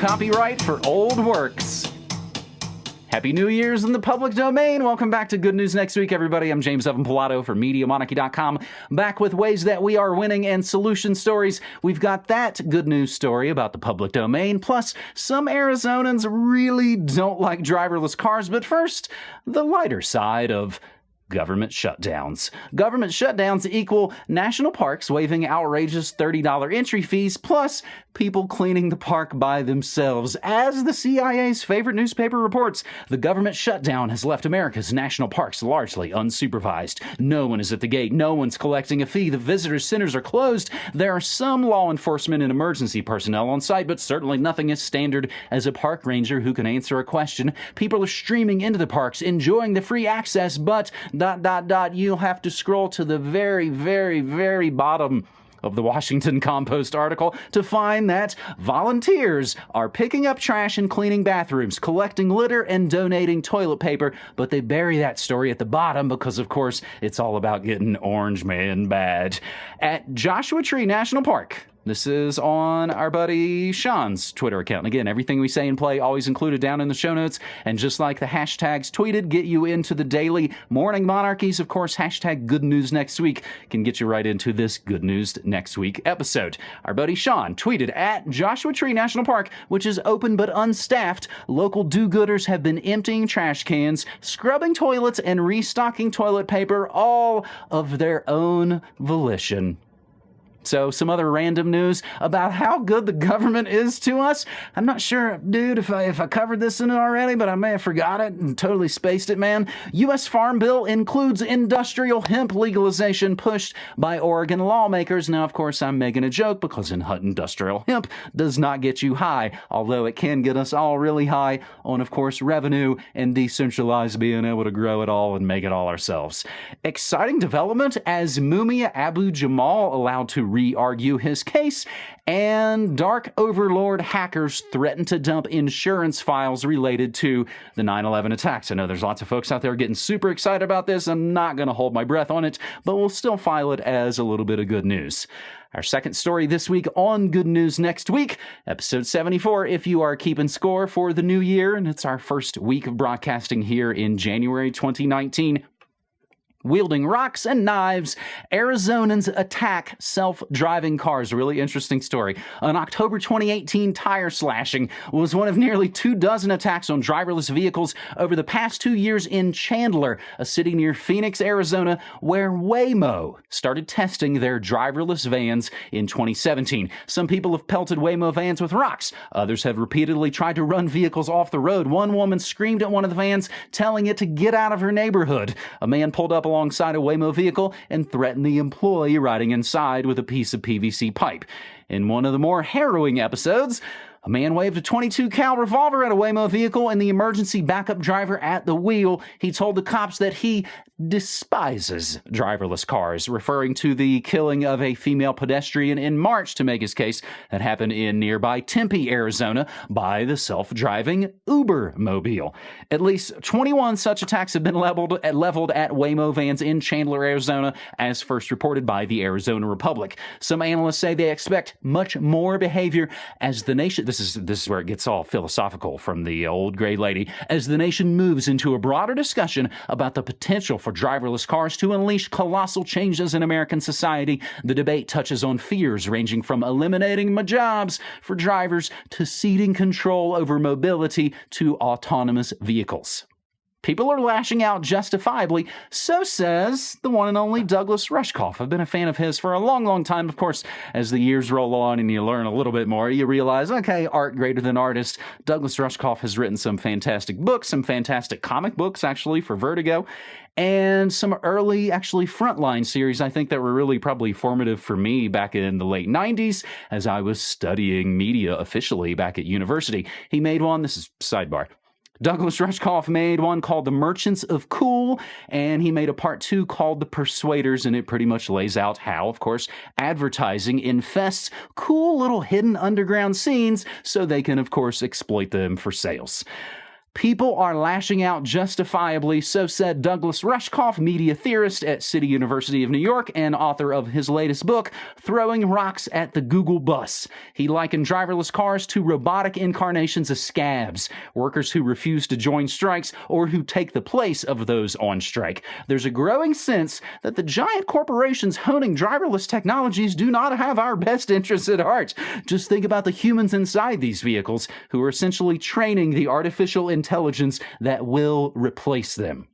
copyright for old works. Happy New Year's in the public domain. Welcome back to Good News Next Week, everybody. I'm James Evan Pilato for MediaMonarchy.com, back with ways that we are winning and solution stories. We've got that good news story about the public domain, plus some Arizonans really don't like driverless cars. But first, the lighter side of government shutdowns. Government shutdowns equal national parks waiving outrageous $30 entry fees plus people cleaning the park by themselves. As the CIA's favorite newspaper reports, the government shutdown has left America's national parks largely unsupervised. No one is at the gate, no one's collecting a fee, the visitor centers are closed. There are some law enforcement and emergency personnel on site, but certainly nothing as standard as a park ranger who can answer a question. People are streaming into the parks, enjoying the free access, but dot dot dot you'll have to scroll to the very, very, very bottom of the Washington Compost article to find that volunteers are picking up trash and cleaning bathrooms, collecting litter and donating toilet paper, but they bury that story at the bottom because, of course, it's all about getting Orange Man badge. At Joshua Tree National Park, this is on our buddy Sean's Twitter account. And again, everything we say and play always included down in the show notes. And just like the hashtags tweeted get you into the daily morning monarchies, of course, hashtag good news next week can get you right into this good news next week episode. Our buddy Sean tweeted at Joshua Tree National Park, which is open but unstaffed. Local do gooders have been emptying trash cans, scrubbing toilets, and restocking toilet paper, all of their own volition. So, some other random news about how good the government is to us. I'm not sure, dude, if I, if I covered this in it already, but I may have forgot it and totally spaced it, man. U.S. Farm Bill includes industrial hemp legalization pushed by Oregon lawmakers. Now, of course, I'm making a joke because in industrial hemp does not get you high, although it can get us all really high on, of course, revenue and decentralized being able to grow it all and make it all ourselves. Exciting development as Mumia Abu Jamal allowed to re argue his case, and dark overlord hackers threaten to dump insurance files related to the 9 11 attacks. I know there's lots of folks out there getting super excited about this. I'm not going to hold my breath on it, but we'll still file it as a little bit of good news. Our second story this week on Good News Next Week, episode 74, if you are keeping score for the new year, and it's our first week of broadcasting here in January 2019. Wielding rocks and knives, Arizonans attack self driving cars. Really interesting story. An October 2018 tire slashing was one of nearly two dozen attacks on driverless vehicles over the past two years in Chandler, a city near Phoenix, Arizona, where Waymo started testing their driverless vans in 2017. Some people have pelted Waymo vans with rocks, others have repeatedly tried to run vehicles off the road. One woman screamed at one of the vans, telling it to get out of her neighborhood. A man pulled up alongside a Waymo vehicle and threatened the employee riding inside with a piece of PVC pipe. In one of the more harrowing episodes, a man waved a 22 cal revolver at a Waymo vehicle and the emergency backup driver at the wheel. He told the cops that he despises driverless cars, referring to the killing of a female pedestrian in March to make his case that happened in nearby Tempe, Arizona by the self-driving Uber mobile. At least 21 such attacks have been leveled at, leveled at Waymo vans in Chandler, Arizona, as first reported by the Arizona Republic. Some analysts say they expect much more behavior as the nation this is this is where it gets all philosophical from the uh, old gray lady as the nation moves into a broader discussion about the potential for driverless cars to unleash colossal changes in American society. The debate touches on fears ranging from eliminating jobs for drivers to ceding control over mobility to autonomous vehicles. People are lashing out justifiably, so says the one and only Douglas Rushkoff. I've been a fan of his for a long, long time. Of course, as the years roll on and you learn a little bit more, you realize, okay, art greater than artist. Douglas Rushkoff has written some fantastic books, some fantastic comic books, actually, for Vertigo, and some early, actually, frontline series, I think, that were really probably formative for me back in the late 90s as I was studying media officially back at university. He made one, this is sidebar, Douglas Rushkoff made one called The Merchants of Cool, and he made a part two called The Persuaders, and it pretty much lays out how, of course, advertising infests cool little hidden underground scenes so they can, of course, exploit them for sales. People are lashing out justifiably, so said Douglas Rushkoff, media theorist at City University of New York and author of his latest book, Throwing Rocks at the Google Bus. He likened driverless cars to robotic incarnations of scabs, workers who refuse to join strikes or who take the place of those on strike. There's a growing sense that the giant corporations honing driverless technologies do not have our best interests at heart. Just think about the humans inside these vehicles who are essentially training the artificial intelligence that will replace them.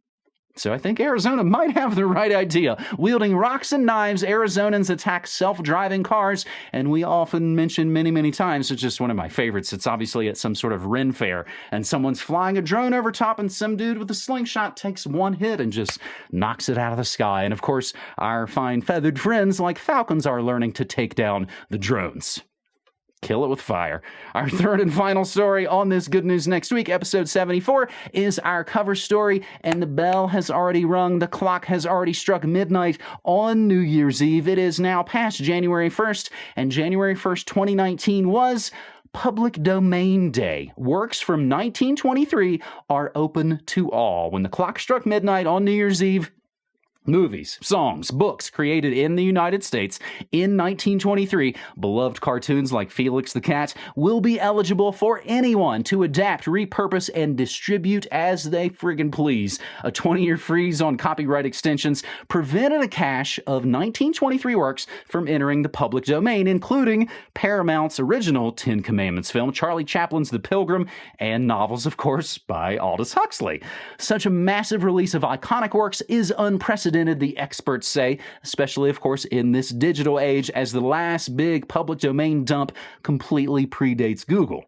So I think Arizona might have the right idea. Wielding rocks and knives, Arizonans attack self-driving cars, and we often mention many, many times, it's just one of my favorites. It's obviously at some sort of Ren fair, and someone's flying a drone over top, and some dude with a slingshot takes one hit and just knocks it out of the sky. And of course, our fine feathered friends like falcons are learning to take down the drones kill it with fire. Our third and final story on this Good News Next Week, episode 74, is our cover story, and the bell has already rung. The clock has already struck midnight on New Year's Eve. It is now past January 1st, and January 1st, 2019 was Public Domain Day. Works from 1923 are open to all. When the clock struck midnight on New Year's Eve, Movies, songs, books created in the United States in 1923, beloved cartoons like Felix the Cat, will be eligible for anyone to adapt, repurpose, and distribute as they friggin' please. A 20 year freeze on copyright extensions prevented a cache of 1923 works from entering the public domain, including Paramount's original Ten Commandments film, Charlie Chaplin's The Pilgrim, and novels, of course, by Aldous Huxley. Such a massive release of iconic works is unprecedented unprecedented, the experts say, especially, of course, in this digital age, as the last big public domain dump completely predates Google.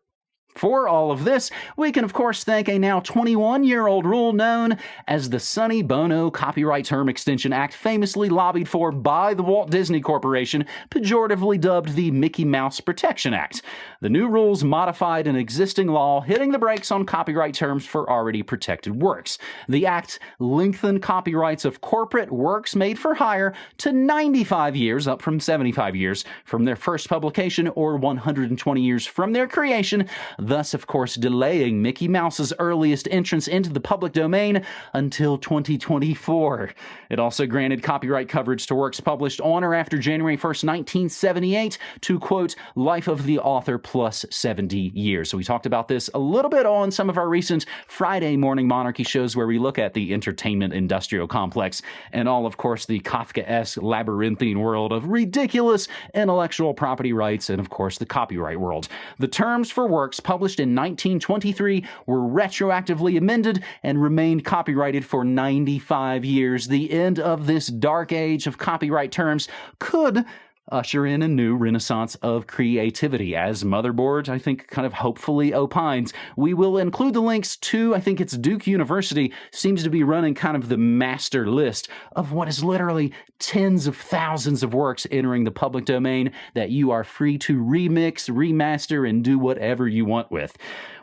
For all of this, we can of course thank a now 21 year old rule known as the Sonny Bono Copyright Term Extension Act, famously lobbied for by the Walt Disney Corporation, pejoratively dubbed the Mickey Mouse Protection Act. The new rules modified an existing law, hitting the brakes on copyright terms for already protected works. The act lengthened copyrights of corporate works made for hire to 95 years, up from 75 years from their first publication, or 120 years from their creation thus, of course, delaying Mickey Mouse's earliest entrance into the public domain until 2024. It also granted copyright coverage to works published on or after January 1st, 1978, to quote, life of the author plus 70 years. So we talked about this a little bit on some of our recent Friday morning monarchy shows where we look at the entertainment industrial complex and all, of course, the Kafka-esque labyrinthine world of ridiculous intellectual property rights and, of course, the copyright world. The terms for works published published in 1923 were retroactively amended and remained copyrighted for 95 years. The end of this dark age of copyright terms could usher in a new renaissance of creativity. As Motherboard, I think, kind of hopefully opines, we will include the links to, I think it's Duke University, seems to be running kind of the master list of what is literally tens of thousands of works entering the public domain that you are free to remix, remaster, and do whatever you want with.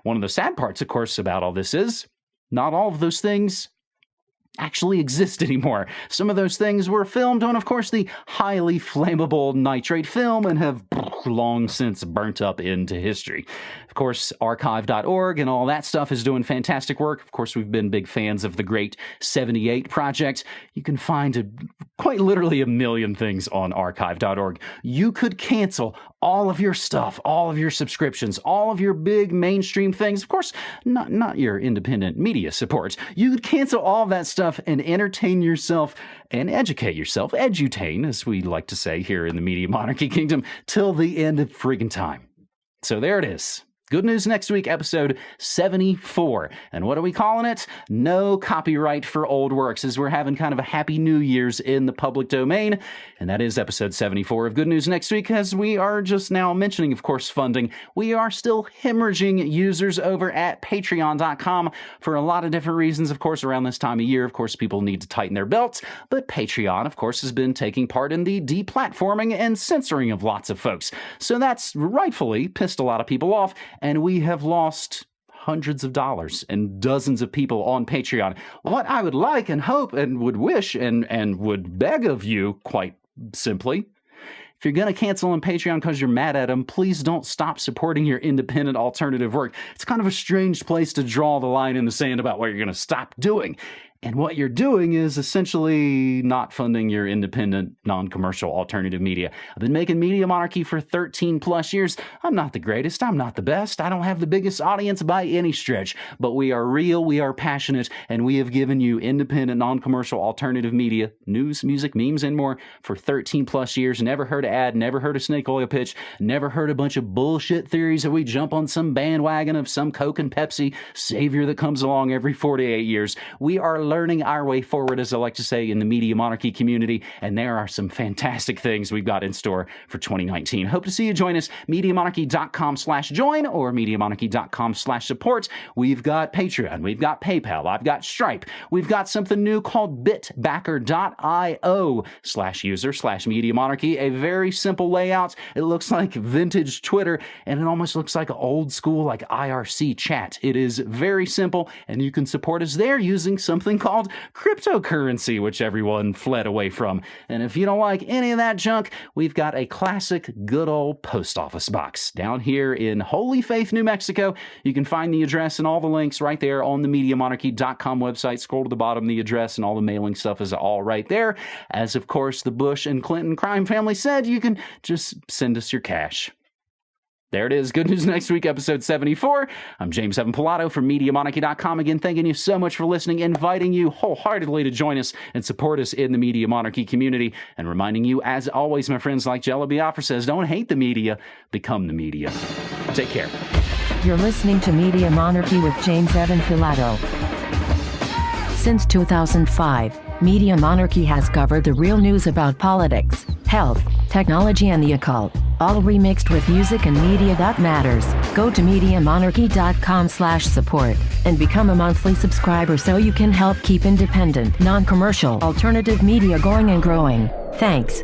One of the sad parts, of course, about all this is not all of those things actually exist anymore. Some of those things were filmed on, of course, the highly flammable nitrate film and have long since burnt up into history. Of course, archive.org and all that stuff is doing fantastic work. Of course, we've been big fans of the Great 78 Project. You can find a, quite literally a million things on archive.org. You could cancel all of your stuff, all of your subscriptions, all of your big mainstream things. Of course, not, not your independent media support. You could cancel all that stuff and entertain yourself and educate yourself, edutain, as we like to say here in the Media Monarchy Kingdom, till the end of friggin' time. So there it is. Good News Next Week, episode 74. And what are we calling it? No copyright for old works, as we're having kind of a happy New Year's in the public domain. And that is episode 74 of Good News Next Week, as we are just now mentioning, of course, funding. We are still hemorrhaging users over at patreon.com for a lot of different reasons. Of course, around this time of year, of course, people need to tighten their belts. But Patreon, of course, has been taking part in the deplatforming and censoring of lots of folks. So that's rightfully pissed a lot of people off and we have lost hundreds of dollars and dozens of people on Patreon. What I would like and hope and would wish and, and would beg of you, quite simply, if you're going to cancel on Patreon because you're mad at them, please don't stop supporting your independent alternative work. It's kind of a strange place to draw the line in the sand about what you're going to stop doing. And what you're doing is essentially not funding your independent, non commercial alternative media. I've been making Media Monarchy for 13 plus years. I'm not the greatest. I'm not the best. I don't have the biggest audience by any stretch. But we are real, we are passionate, and we have given you independent, non commercial alternative media, news, music, memes, and more for 13 plus years. Never heard an ad, never heard a snake oil pitch, never heard a bunch of bullshit theories that we jump on some bandwagon of some Coke and Pepsi savior that comes along every 48 years. We are learning our way forward, as I like to say, in the media monarchy community. And there are some fantastic things we've got in store for 2019. Hope to see you join us, MediaMonarchy.com slash join or MediaMonarchy.com slash support. We've got Patreon, we've got PayPal, I've got Stripe, we've got something new called bitbacker.io slash user slash Media Monarchy. A very simple layout. It looks like vintage Twitter and it almost looks like old school, like IRC chat. It is very simple and you can support us there using something called cryptocurrency, which everyone fled away from. And if you don't like any of that junk, we've got a classic good old post office box down here in Holy Faith, New Mexico. You can find the address and all the links right there on the MediaMonarchy.com website. Scroll to the bottom, the address and all the mailing stuff is all right there. As of course, the Bush and Clinton crime family said, you can just send us your cash. There it is. Good News Next Week, episode 74. I'm James Evan Pilato from MediaMonarchy.com. Again, thanking you so much for listening, inviting you wholeheartedly to join us and support us in the Media Monarchy community, and reminding you, as always, my friends, like Jello Biafra says, don't hate the media, become the media. Take care. You're listening to Media Monarchy with James Evan Pilato. Since 2005, Media Monarchy has covered the real news about politics, health, technology, and the occult all remixed with music and media that matters. Go to MediaMonarchy.com slash support and become a monthly subscriber so you can help keep independent, non-commercial, alternative media going and growing. Thanks.